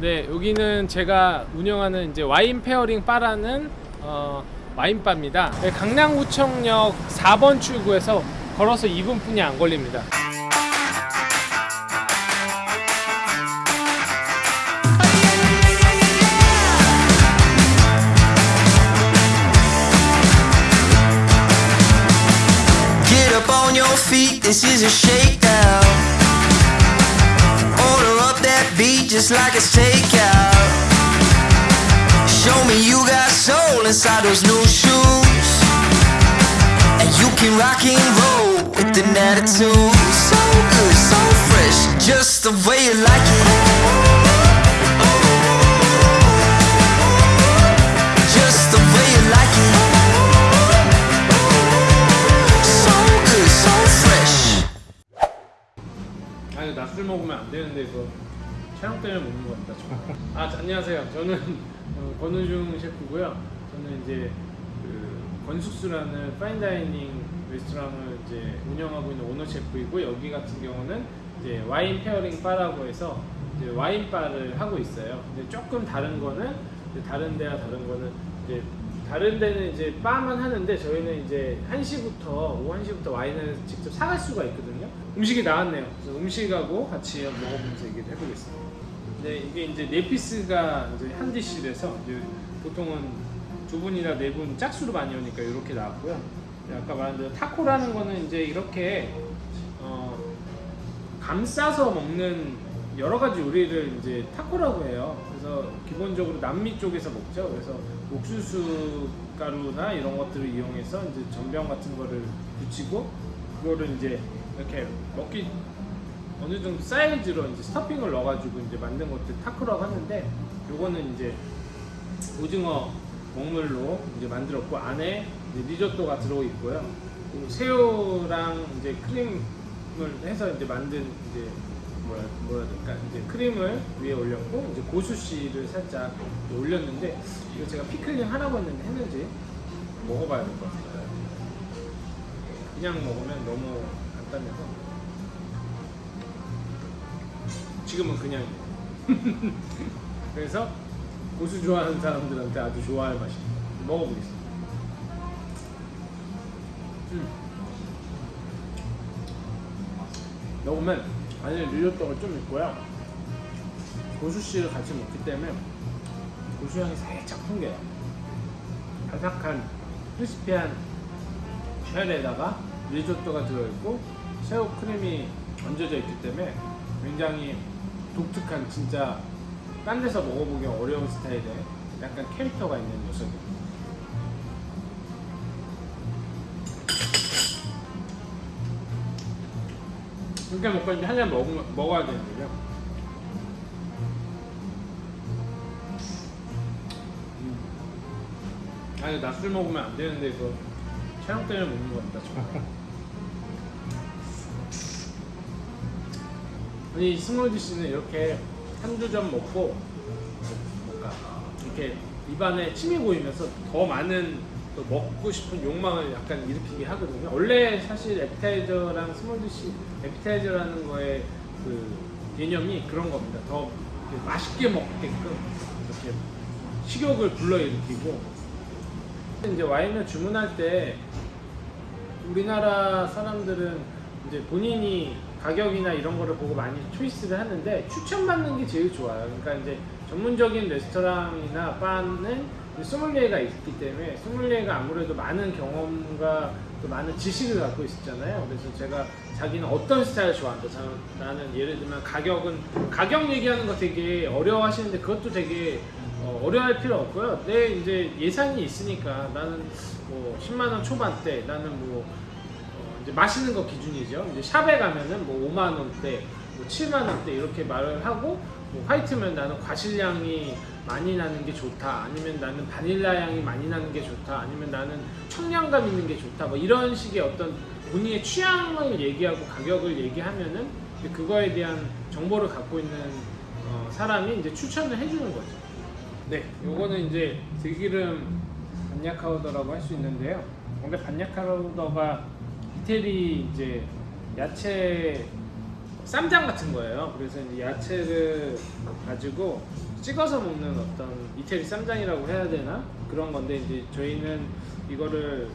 네, 여기는 제가 운영하는 이제 와인 pairing 바라는 어, 와인바입니다. 네, 강남구청역 4번 출구에서 걸어서 2분뿐이 안 걸립니다. Get up on your feet, this is a shakedown. just like it's takeout. Show me you got soul inside those new shoes. And you can rock and roll with an attitude. So good, so fresh, just the way you like it. Just the way you like it. So good, so fresh. 아니 낮술 먹으면 안 되는데 이거 촬영 때문에 먹는 겁니다. 저. 아 자, 안녕하세요. 저는 어, 권우중 셰프고요. 저는 이제 그 권숙수라는 fine dining 레스토랑을 이제 운영하고 있는 오너 셰프이고 여기 같은 경우는 이제 와인 pairing 바라고 해서 이제 와인 바를 하고 있어요. 근데 조금 다른 거는 다른 데와 다른 거는 이제 다른 데는 이제 바만 하는데 저희는 이제 1시부터 오후 1시부터 와인을 직접 사갈 수가 있거든요. 음식이 나왔네요. 그래서 음식하고 같이 먹어보면서 얘기를 해보겠습니다. 네, 이게 이제 네 피스가 이제 한 디시래서 이제 보통은 두 분이나 네 분 짝수로 많이 오니까 이렇게 나왔고요. 네, 아까 말한 대로 타코라는 거는 이제 이렇게 어, 감싸서 먹는 여러 가지 요리를 이제 타코라고 해요. 그래서 기본적으로 남미 쪽에서 먹죠. 그래서 옥수수 가루나 이런 것들을 이용해서 이제 전병 같은 거를 붙이고 그거를 이제 이렇게 먹기 어느 정도 사이즈로 이제 스토핑을 넣어가지고 이제 만든 것들 타코라고 하는데 요거는 이제 오징어 먹물로 이제 만들었고 안에 이제 리조또가 들어 있고요. 새우랑 이제 크림을 해서 이제 만든 이제 뭐라 뭐라 될까 이제 크림을 위에 올렸고 이제 고수씨를 살짝 올렸는데 이거 제가 피클링 하라고 했는데 했는지 먹어봐야 될 것 같아요. 그냥 먹으면 너무 간단해서 지금은 그냥 그래서 고수 좋아하는 사람들한테 아주 좋아할 맛입니다. 먹어보겠습니다. 음. 먹으면 안에 리조또가 좀 있고요. 고수씨를 같이 먹기 때문에 고수향이 살짝 풍겨요. 바삭한 크리스피한 쉘에다가 리조또가 들어있고 새우 크림이 얹어져 있기 때문에 굉장히 독특한 진짜 딴 데서 먹어보기 어려운 스타일의 약간 캐릭터가 있는 녀석입니다. 이렇게 먹고 이제 한잔 먹어야 되는데요. 음. 아니 낮술 먹으면 안 되는데 이거 촬영 때문에 먹는 겁니다. 저. 아 니 small dish는 이렇게 한두 점 먹고 뭔가 이렇게 입안에 침이 고이면서 더 많은 또 먹고 싶은 욕망을 약간 일으키게 하거든요. 원래 사실 에피타이저랑 small dish 에피타이저라는 거의 그 개념이 그런 겁니다. 더 맛있게 먹게끔 이렇게 식욕을 불러일으키고 이제 와인을 주문할 때 우리나라 사람들은 이제 본인이 가격이나 이런 거를 보고 많이 초이스를 하는데 추천받는 게 제일 좋아요. 그러니까 이제 전문적인 레스토랑이나 바는 소믈리에가 있기 때문에 소믈리에가 아무래도 많은 경험과 또 많은 지식을 갖고 있었잖아요. 그래서 제가 자기는 어떤 스타일을 좋아한다. 자, 나는 예를 들면 가격은 가격 얘기하는 거 되게 어려워하시는데 그것도 되게 어, 어려워할 필요 없고요. 내 이제 예산이 있으니까 나는 뭐 10만 원 초반대, 나는 뭐 어, 이제 맛있는 거 기준이죠. 이제 샵에 가면은 뭐 5만 원대, 뭐 7만 원대 이렇게 말을 하고 뭐 화이트면 나는 과실향이 많이 나는 게 좋다. 아니면 나는 바닐라 향이 많이 나는 게 좋다. 아니면 나는 청량감 있는 게 좋다. 뭐 이런 식의 어떤 본인의 취향을 얘기하고 가격을 얘기하면은 그거에 대한 정보를 갖고 있는 어, 사람이 이제 추천을 해주는 거죠. 네, 요거는 이제 들기름 반야카우더라고 할 수 있는데요. 원래 반야카우더가 이태리 이제 야채 쌈장 같은 거예요. 그래서 이제 야채를 가지고 찍어서 먹는 어떤 이태리 쌈장이라고 해야 되나 그런 건데 이제 저희는 이거를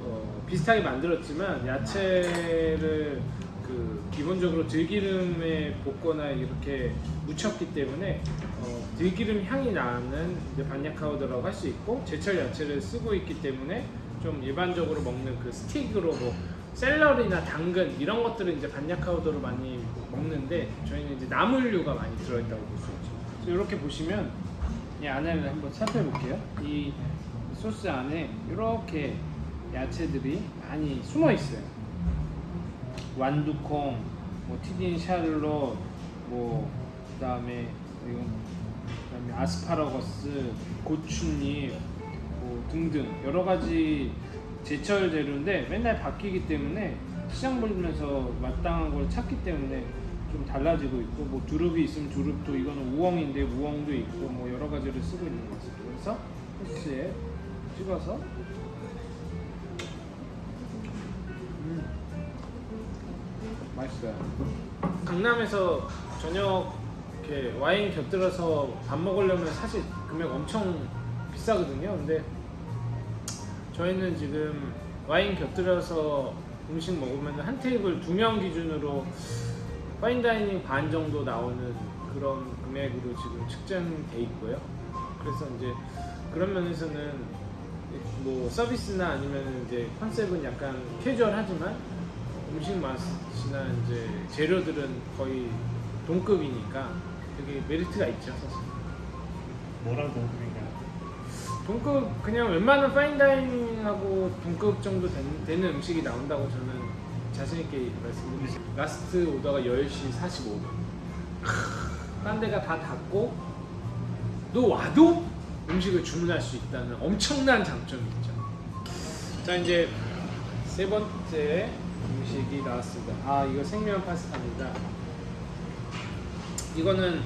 어, 비슷하게 만들었지만 야채를 그 기본적으로 들기름에 볶거나 이렇게 무쳤기 때문에 어, 들기름 향이 나는 이제 반야카우더라고 할 수 있고 제철 야채를 쓰고 있기 때문에 좀 일반적으로 먹는 그 스틱으로 뭐 샐러리나 당근 이런 것들은 이제 반야카우더로 많이 먹는데 저희는 이제 나물류가 많이 들어있다고 볼 수 있죠. 이렇게 보시면 이 안에를 한번 살펴볼게요. 이 소스 안에 이렇게 야채들이 많이 숨어 있어요. 완두콩, 뭐 튀긴 샬롯, 뭐 그다음에 그다음에 아스파라거스, 고추잎, 뭐 등등 여러 가지 제철 재료인데 맨날 바뀌기 때문에 시장 보면서 마땅한 걸 찾기 때문에 좀 달라지고 있고 뭐 두릅이 있으면 두릅도 이거는 우엉인데 우엉도 있고 뭐 여러 가지를 쓰고 있는 것 같습니다. 그래서 소스에 찍어서 음. 맛있어요. 강남에서 저녁 이렇게 와인 곁들여서 밥 먹으려면 사실 금액 엄청 비싸거든요. 근데 저희는 지금 와인 곁들여서 음식 먹으면 한 테이블 두 명 기준으로 fine dining 반 정도 나오는 그런 금액으로 지금 책정돼 있고요. 그래서 이제 그런 면에서는 뭐 서비스나 아니면 이제 컨셉은 약간 캐주얼하지만 음식 맛이나 이제 재료들은 거의 동급이니까 되게 메리트가 있죠 사실. 뭐랑 동급인가요? 동급 그냥 웬만한 fine dining하고 동급 정도 된- 되는 음식이 나온다고 저는 자신 있게 말씀드립니다. 라스트 오더가 10시 45분. 딴 데가 다 닫고 너 와도 음식을 주문할 수 있다는 엄청난 장점이 있죠. 자 이제 세 번째 음식이 나왔습니다. 아 이거 생면 파스타입니다. 이거는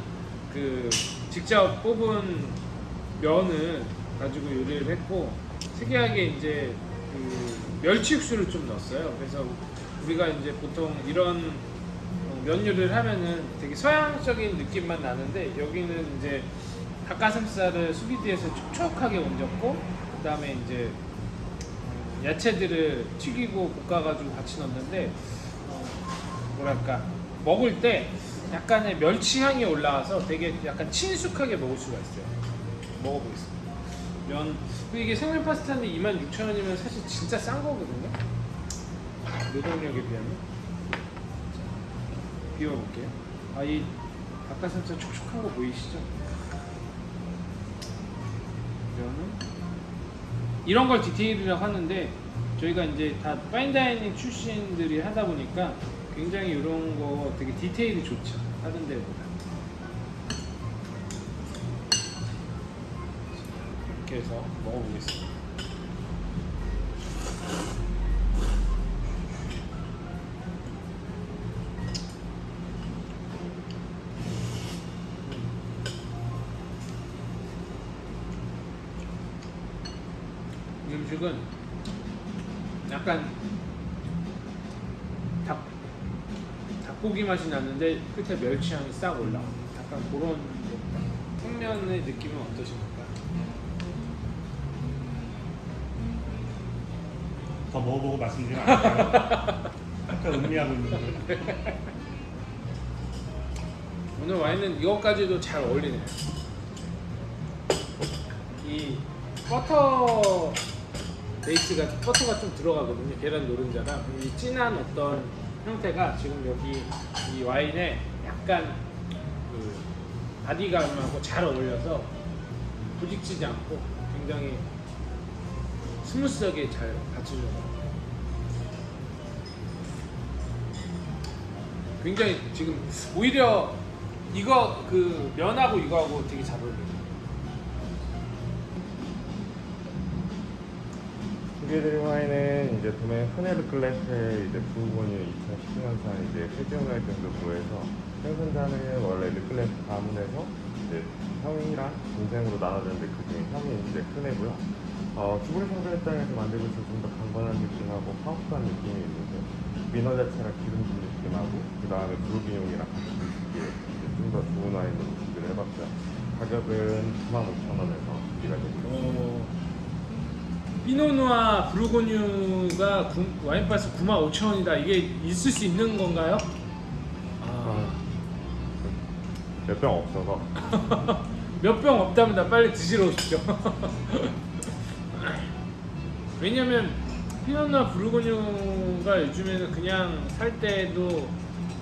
그 직접 뽑은 면을 가지고 요리를 했고 특이하게 이제 그 멸치 육수를 좀 넣었어요. 그래서 우리가 이제 보통 이런 어, 면 요리를 하면은 되게 서양적인 느낌만 나는데 여기는 이제 닭가슴살을 수비드에서 촉촉하게 얹었고 그 다음에 이제 음, 야채들을 튀기고 볶아가지고 같이 넣었는데 어, 뭐랄까 먹을 때 약간의 멸치 향이 올라와서 되게 약간 친숙하게 먹을 수가 있어요. 먹어보겠습니다. 면 이게 생면 파스타인데 26,000원이면 사실 진짜 싼 거거든요. 노동력에 비하면. 자, 비워볼게요. 아 이 닭가슴살 촉촉한 거 보이시죠? 면은 이런 걸 디테일이라고 하는데 저희가 이제 다 파인다이닝 출신들이 하다 보니까 굉장히 이런 거 되게 디테일이 좋죠 다른 데보다 먹어보겠습니다 이 음식은 약간 닭 닭고기 맛이 나는데 끝에 멸치 향이 싹 올라. 약간 그런 생면의 느낌은 어떠십니까? 더 먹어보고 말씀드리면 안 돼요? 약간 음미하고 있는데 오늘 와인은 이것까지도 잘 어울리네요. 이 버터 베이스가 버터가 좀 들어가거든요. 계란 노른자랑 이 진한 어떤 형태가 지금 여기 이 와인에 약간 그 body감하고 잘 어울려서 부딪히지 않고 굉장히 스무스하게 잘 받쳐줘요. 굉장히 지금 오히려 이거 그 면하고 이거하고 되게 잘 어울려요. 소개해드린 와인은 이제 도메 흐네르 클래스의 이제 부분이 2010년산 이제 세지오나이트에서 구해서 생산자는 원래 르클래스 가문에서 이제 형이랑 동생으로 나눠졌는데 그중에 형이 이제 큰 애고요. 어, 주부리 성전 입장에서 만들고 있어서 좀더 강건한 느낌하고 파워풀한 느낌이 있는데 민어 자체랑 기름 진 느낌 느낌하고 그 다음에 불균형이랑 같이 드시기에 좀더 좋은 와인으로 준비를 해봤고요. 가격은 95,000원에서 준비가 됩니다. 어, 피노누아 브루고뉴가 구- 와인바스 95,000원이다. 이게 있을 수 있는 건가요? 몇 병 없어서 몇 병 없답니다. 빨리 드시러 오십시오. 왜냐면 피노누아 브루고뉴가 요즘에는 그냥 살 때도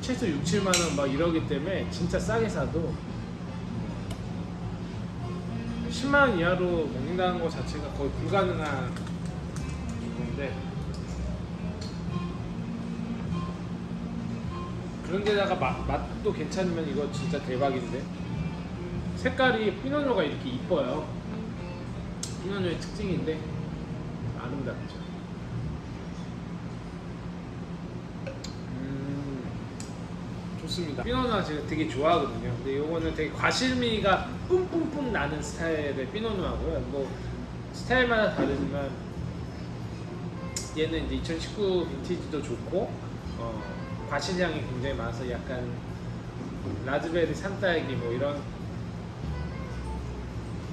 최소 6, 7만 원 막 이러기 때문에 진짜 싸게 사도 10만 원 이하로 먹는다는 것 자체가 거의 불가능한 건데 그런 데다가 맛, 맛도 괜찮으면 이거 진짜 대박인데? 색깔이 피노누가 이렇게 이뻐요. 피노누의 특징인데 아름답죠. 음, 좋습니다. 피노누아 제가 되게 좋아하거든요. 근데 이거는 되게 과실미가 뿜뿜뿜 나는 스타일의 피노누아고요. 뭐 스타일마다 다르지만 얘는 이제 2019 빈티지도 좋고 어, 과실향이 굉장히 많아서 약간 라즈베리 산딸기 뭐 이런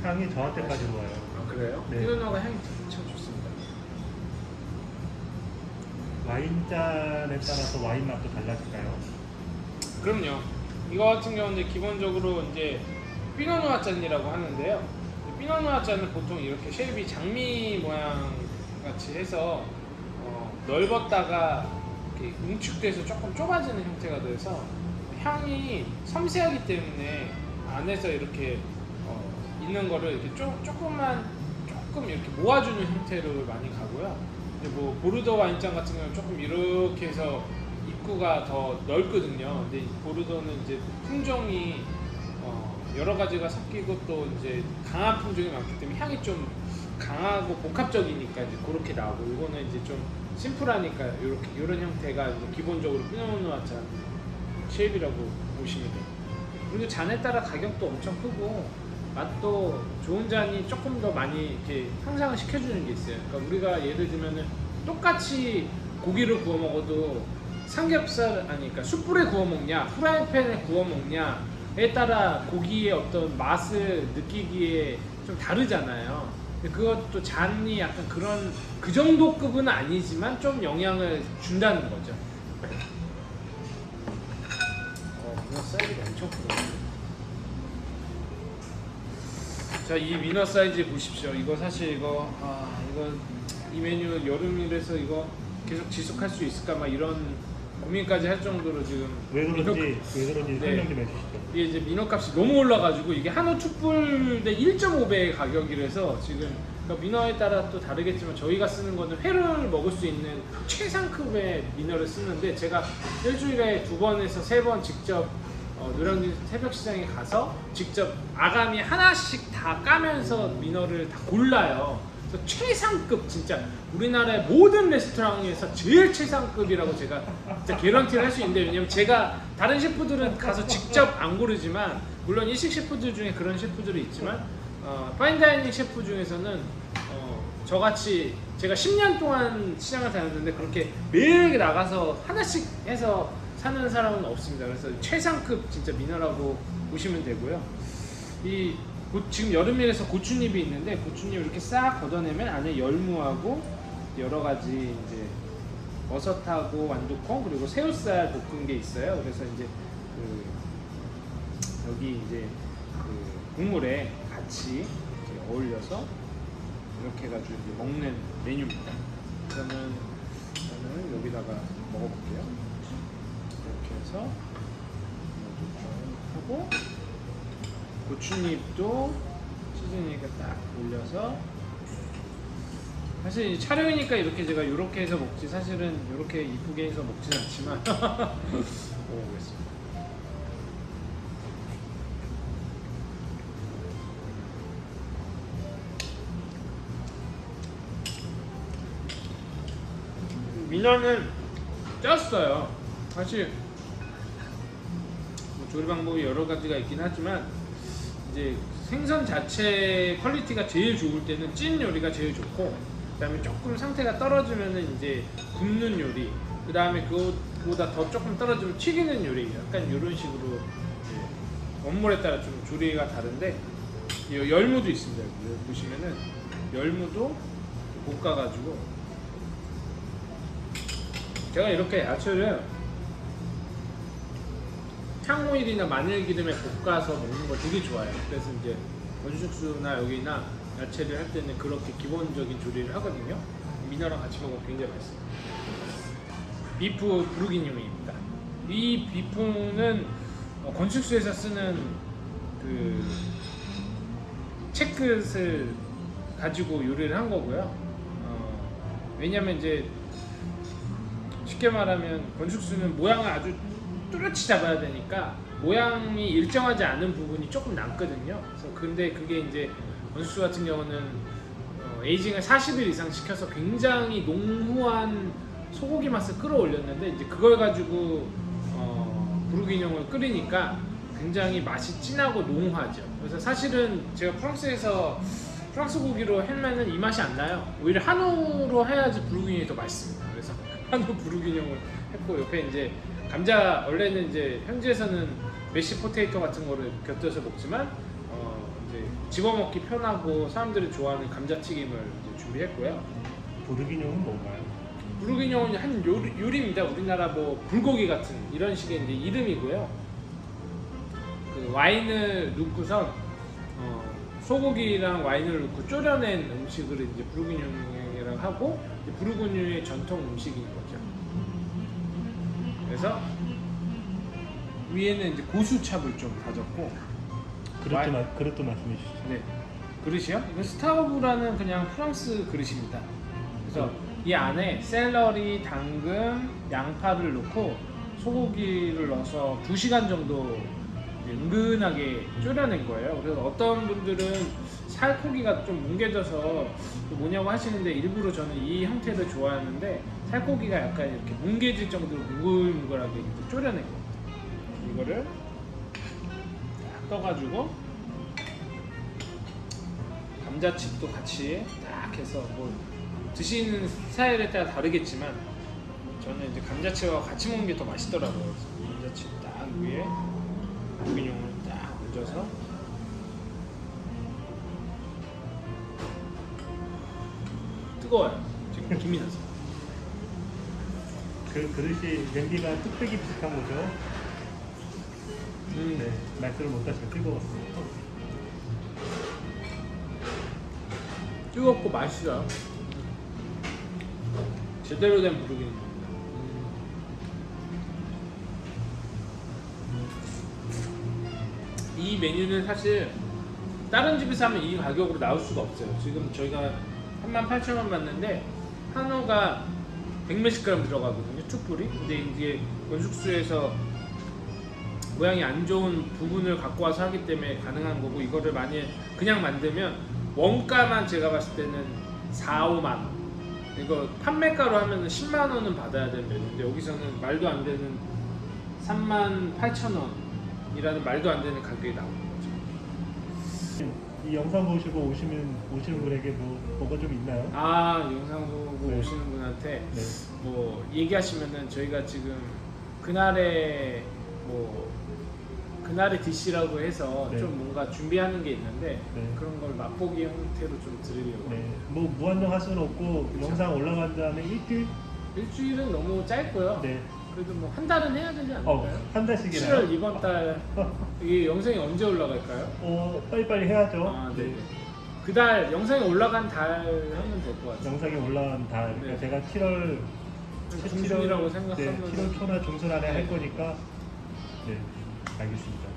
향이 저한테까지 와요. 아 그래요? 네. 피노누아가 향이 참 좋습니다 와인잔에 따라서 와인 맛도 달라질까요? 그럼요. 이거 같은 경우는 기본적으로 이제 Pinot Noir 잔이라고 하는데요. Pinot Noir 잔은 보통 이렇게 shape이 장미 모양 같이 해서 어, 넓었다가 응축돼서 조금 좁아지는 형태가 돼서 향이 섬세하기 때문에 안에서 이렇게 어, 있는 거를 이렇게 쪼, 조금만 조금 이렇게 모아주는 형태로 많이 가고요. 근데 뭐 보르도 와인잔 같은 경우는 조금 이렇게 해서 입구가 더 넓거든요. 근데 이 보르도는 이제 품종이 어, 여러 가지가 섞이고 또 이제 강한 품종이 많기 때문에 향이 좀 강하고 복합적이니까 이제 그렇게 나오고 이거는 이제 좀 심플하니까 이렇게 이런 형태가 기본적으로 Pinot Noir 잔 shape이라고 보시면 돼요. 그리고 잔에 따라 가격도 엄청 크고 맛도 좋은 잔이 조금 더 많이 이렇게 향상을 시켜주는 게 있어요. 그러니까 우리가 예를 들면은 똑같이 고기를 구워 먹어도 삼겹살 아니 그러니까 숯불에 구워 먹냐 프라이팬에 구워 먹냐에 따라 고기의 어떤 맛을 느끼기에 좀 다르잖아요. 그것도 잔이 약간 그런 그 정도 급은 아니지만 좀 영향을 준다는 거죠. 어, 문어 사이즈가 엄청 크다. 자, 이 미너 사이즈 보십시오. 이거 사실 이거 아, 이거 이 메뉴 여름이라서 이거 계속 지속할 수 있을까 막 이런 고민까지 할 정도로 지금 왜 그런지 민어- 왜 그런지 네. 설명 좀 해주시죠. 이게 이제 민어값이 너무 올라가지고 이게 한우 툭불 대 1.5배의 가격이라서 지금 그러니까 민어에 따라 또 다르겠지만 저희가 쓰는 거는 회를 먹을 수 있는 최상급의 민어를 쓰는데 제가 일주일에 두 번에서 세 번 직접 어, 노량진 새벽 시장에 가서 직접 아가미 하나씩 다 까면서 민어를 다 골라요. 최상급 진짜 우리나라의 모든 레스토랑에서 제일 최상급이라고 제가 진짜 개런티를 할 수 있는데 왜냐면 제가 다른 셰프들은 가서 직접 안 고르지만 물론 일식 셰프들 중에 그런 셰프들이 있지만 어, 파인다이닝 셰프 중에서는 어, 저같이 제가 10년 동안 시장을 다녔는데 그렇게 매일 나가서 하나씩 해서 사는 사람은 없습니다. 그래서 최상급 진짜 민어라고 보시면 되고요. 이 고- 지금 여름이라서 고추잎이 있는데 고추잎 이렇게 싹 걷어내면 안에 열무하고 여러 가지 이제 버섯하고 완두콩 그리고 새우살 볶은 게 있어요. 그래서 이제 그 여기 이제 그 국물에 같이 어울려서 이렇게 해가지고 이제 먹는 메뉴입니다. 저는 저는 여기다가 먹어볼게요. 이렇게 해서 하고 고추잎도 시즈니까 딱 올려서 사실 이 촬영이니까 이렇게 제가 이렇게 해서 먹지 사실은 이렇게 이쁘게 해서 먹진 않지만 먹어보겠습니다. 민어는 쪘어요. 사실 뭐 조리 방법이 여러 가지가 있긴 하지만 이제 생선 자체 quality가 제일 좋을 때는 찐 요리가 제일 좋고 그다음에 조금 상태가 떨어지면은 이제 굽는 요리 그 다음에 그거보다 더 조금 떨어지면 튀기는 요리 약간 이런 식으로 원물에 따라 좀 조리가 다른데 이 열무도 있습니다. 여기 보시면은 열무도 볶아가지고 제가 이렇게 야채를 향오일이나 마늘 기름에 볶아서 먹는 걸 되게 좋아해요. 그래서 이제 건숙수나 여기나 야채를 할 때는 그렇게 기본적인 조리를 하거든요. 미나랑 같이 먹으면 굉장히 맛있어요. 비프 브루기뇽입니다. 이 비프는 어, 건축수에서 쓰는 그 체크를 가지고 요리를 한 거고요. 어, 왜냐면 이제 쉽게 말하면 건축수는 모양을 아주 뚜렷이 잡아야 되니까 모양이 일정하지 않은 부분이 조금 남거든요. 그래서 근데 그게 이제 건축수 같은 경우는 어, 에이징을 40일 이상 시켜서 굉장히 농후한 소고기 맛을 끌어올렸는데 이제 그걸 가지고 어, 부르기뇽을 끓이니까 굉장히 맛이 진하고 농후하죠. 그래서 사실은 제가 프랑스에서 프랑스 고기로 하면은 이 맛이 안 나요. 오히려 한우로 해야지 부르기뇽이 더 맛있습니다. 그래서 한우 부르기뇽을 했고 옆에 이제 감자 원래는 이제 현지에서는 메시 포테이토 같은 거를 곁들여서 먹지만 어 이제 집어먹기 편하고 사람들이 좋아하는 감자튀김을 준비했고요. 보르기뇽은 뭔가요? 부르기뇽은 한 요리, 요리입니다. 우리나라 뭐 불고기 같은 이런 식의 이제 이름이고요. 그 와인을 넣고선 어, 소고기랑 와인을 넣고 졸여낸 음식을 이제 부르기뇽이라고 하고 부르기뇽의 전통 음식인 거죠. 그래서 위에는 이제 고수찹을 좀 다졌고 그릇도. 마, 그릇도 말씀해 주시죠. 네. 그릇이요? 이건 스타우브라는 그냥 프랑스 그릇입니다. 그래서 이 안에 샐러리, 당근, 양파를 넣고 소고기를 넣어서 2시간 정도 은근하게 졸여낸 거예요. 그래서 어떤 분들은 살코기가 좀 뭉개져서 그 뭐냐고 하시는데 일부러 저는 이 형태를 좋아하는데 살코기가 약간 이렇게 뭉개질 정도로 뭉글뭉글하게 이렇게 졸여낸 겁니다. 이거를 딱 떠가지고 감자칩도 같이 딱 해서 뭐 드시는 스타일에 따라 다르겠지만 저는 이제 감자칩하고 같이 먹는 게 더 맛있더라고요. 감자칩 딱 위에 고기용을 딱 얹어서 뜨거워요. 지금 김이 나서. 그 그릇이 냄비가 뚝배기 비슷한 거죠? 음, 네. 말씀을 못하시면 뜨거웠어요. 뜨겁고 맛있어요. 제대로 된 부르기입니다. 이 메뉴는 사실 다른 집에서 하면 이 가격으로 나올 수가 없어요. 지금 저희가 38,000원 받는데 한우가 100몇십 그램 들어가거든요. 툭불이. 근데 이게 건숙수에서 모양이 안 좋은 부분을 갖고 와서 하기 때문에 가능한 거고 이거를 만약 그냥 만들면 원가만 제가 봤을 때는 4, 5만 원. 이거 판매가로 하면은 10만 원은 받아야 되는 메뉴인데 여기서는 말도 안 되는 3만 8천 원이라는 말도 안 되는 가격이 거죠. 이 영상 보시고 오시면 오시는 분에게 뭐 뭐가 좀 있나요? 아 영상 보고 네. 오시는 분한테 네. 뭐 얘기하시면은 저희가 지금 그날의 뭐 그날의 디시라고 해서 네. 좀 뭔가 준비하는 게 있는데 네. 그런 걸 맛보기 형태로 좀 드리려고 네. 뭐 무한정 할 수는 없고 그쵸. 영상 올라간 다음에 일주일 일주일은 너무 짧고요. 네. 그래도 뭐 한 달은 해야 되지 않을까요? 어, 한 달씩이나요? 7월 이번 달 이게 영상이 언제 올라갈까요? 어, 빨리빨리 해야죠. 아, 네. 그달 영상이 올라간 달 하면 될 것 같아요. 영상이 올라간 달, 그러니까 네. 제가 7월 중순이라고 네, 생각하면 7월 초나 중순 안에 네. 할 거니까 네, 알겠습니다.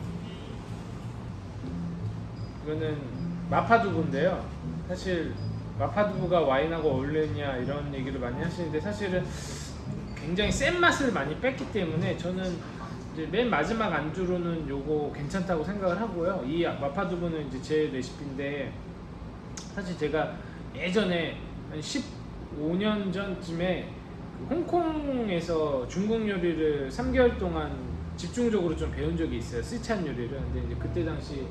이거는 마파두부인데요. 사실 마파두부가 와인하고 어울리냐 이런 얘기를 많이 하시는데 사실은 굉장히 센 맛을 많이 뺐기 때문에 저는 이제 맨 마지막 안주로는 요거 괜찮다고 생각을 하고요. 이 마파두부는 이제 제 레시피인데 사실 제가 예전에 한 15년 전쯤에 그 홍콩에서 중국 요리를 3개월 동안 집중적으로 좀 배운 적이 있어요. 스촨 요리를. 근데 이제 그때 당시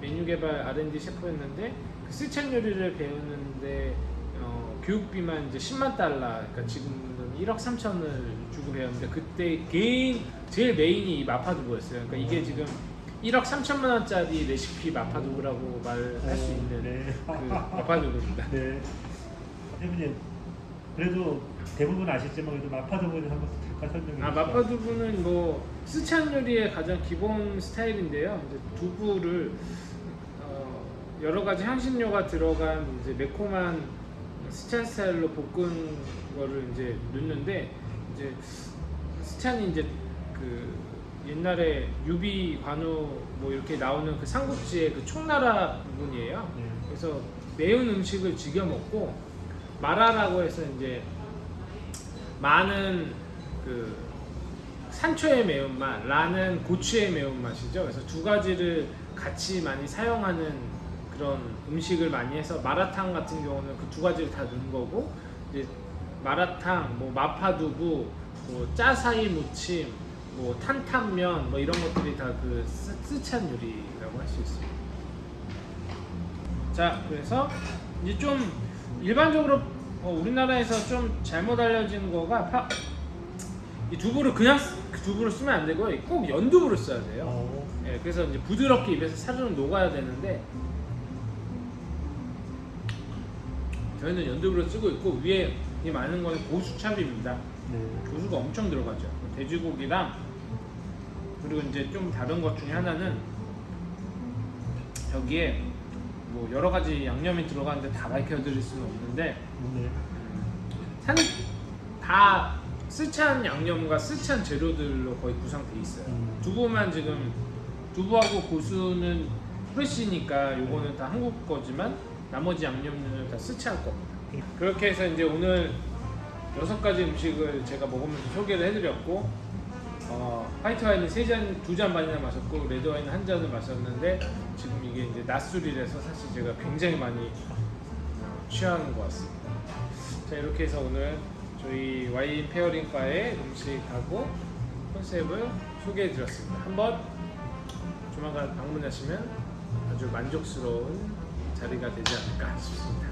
메뉴 개발 R&D 셰프였는데 그 스촨 요리를 배우는데 어, 교육비만 이제 10만 달러, 그러니까 지금으로는 1억 3천을 주고 배웠는데 그때 개인 제일 메인이 이 마파두부였어요. 그러니까 이게 지금 1억 3천만 원짜리 레시피 마파두부라고 말할 수 있는 네. 그 마파두부입니다. 네. 대표님 그래도 대부분 아시지만 그래도 마파두부는 한번 잠깐 설명해 아 주시죠. 마파두부는 뭐 쓰촨 요리의 가장 기본 스타일인데요. 이제 두부를 어, 여러 가지 향신료가 들어간 이제 매콤한 쓰촨 스타일로 볶은 거를 이제 넣는데 이제 쓰촨이 이제 그 옛날에 유비 관우 뭐 이렇게 나오는 그 삼국지의 그 총나라 부분이에요. 네. 그래서 매운 음식을 즐겨 먹고 마라라고 해서 이제 많은 그 산초의 매운맛, 라는 고추의 매운맛이죠. 그래서 두 가지를 같이 많이 사용하는 그런 음식을 많이 해서 마라탕 같은 경우는 그 두 가지를 다 넣은 거고 이제 마라탕, 뭐 마파두부, 뭐 짜사이 무침, 뭐 탄탄면 뭐 이런 것들이 다 그 스찬 요리라고 할 수 있습니다. 자, 그래서 이제 좀 일반적으로 어, 우리나라에서 좀 잘못 알려진 거가 파, 이 두부를 그냥 쓰- 그 두부를 쓰면 안 되고요. 꼭 연두부를 써야 돼요. 어, 예, 그래서 이제 부드럽게 입에서 사르르 녹아야 되는데 저희는 연두부를 쓰고 있고 위에 이 많은 거는 고수참입니다. 네. 고수가 엄청 들어가죠. 돼지고기랑 그리고 이제 좀 다른 것 중에 하나는 여기에 뭐 여러 가지 양념이 들어가는데 다 밝혀드릴 수는 없는데 네. 다 쓰촨 양념과 쓰촨 재료들로 거의 구성돼 있어요. 음. 두부만 지금 두부하고 고수는 fresh니까 요거는 다 한국 거지만 나머지 양념류는 다 쓰촨 겁니다. 그렇게 해서 이제 오늘 여섯 가지 음식을 제가 먹으면서 소개를 해드렸고 어, 화이트 와인은 세 잔, 두 잔 반이나 마셨고 레드 와인은 한 잔을 마셨는데 지금 이게 이제 낮술이라서 사실 제가 굉장히 많이 어, 취하는 것 같습니다. 자 이렇게 해서 오늘 저희 와인 pairing 바의 음식하고 컨셉을 소개해 드렸습니다. 한번 조만간 방문하시면 아주 만족스러운 자리가 되지 않을까 싶습니다.